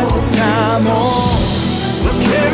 As a time on.